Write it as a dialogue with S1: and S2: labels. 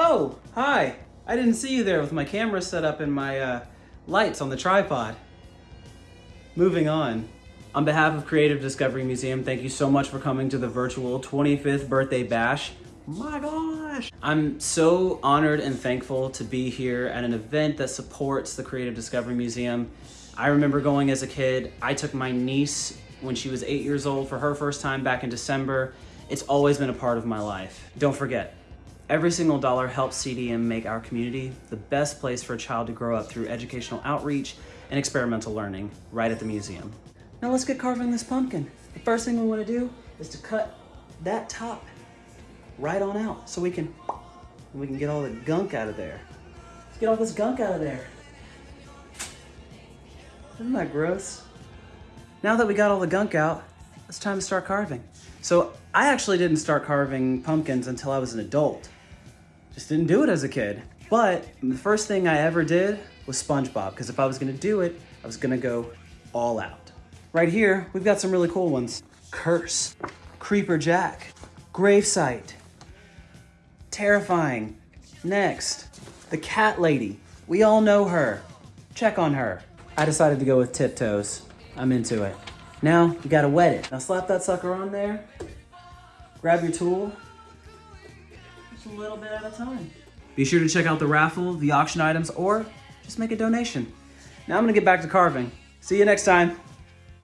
S1: Oh, hi. I didn't see you there with my camera set up and my uh, lights on the tripod. Moving on. On behalf of Creative Discovery Museum, thank you so much for coming to the virtual 25th birthday bash. My gosh! I'm so honored and thankful to be here at an event that supports the Creative Discovery Museum. I remember going as a kid. I took my niece when she was eight years old for her first time back in December. It's always been a part of my life. Don't forget, every single dollar helps CDM make our community the best place for a child to grow up through educational outreach and experimental learning right at the museum. Now let's get carving this pumpkin. The first thing we want to do is to cut that top right on out so we can we can get all the gunk out of there. Let's get all this gunk out of there. Isn't that gross? Now that we got all the gunk out, it's time to start carving. So I actually didn't start carving pumpkins until I was an adult. Just didn't do it as a kid. But the first thing I ever did was SpongeBob, because if I was gonna do it, I was gonna go all out. Right here, we've got some really cool ones. Curse, Creeper Jack, Gravesite, Terrifying. Next, the Cat Lady. We all know her. Check on her. I decided to go with Tiptoes. I'm into it. Now, you gotta wet it. Now slap that sucker on there. Grab your tool. Just a little bit at a time. Be sure to check out the raffle, the auction items, or just make a donation. Now I'm gonna get back to carving. See you next time.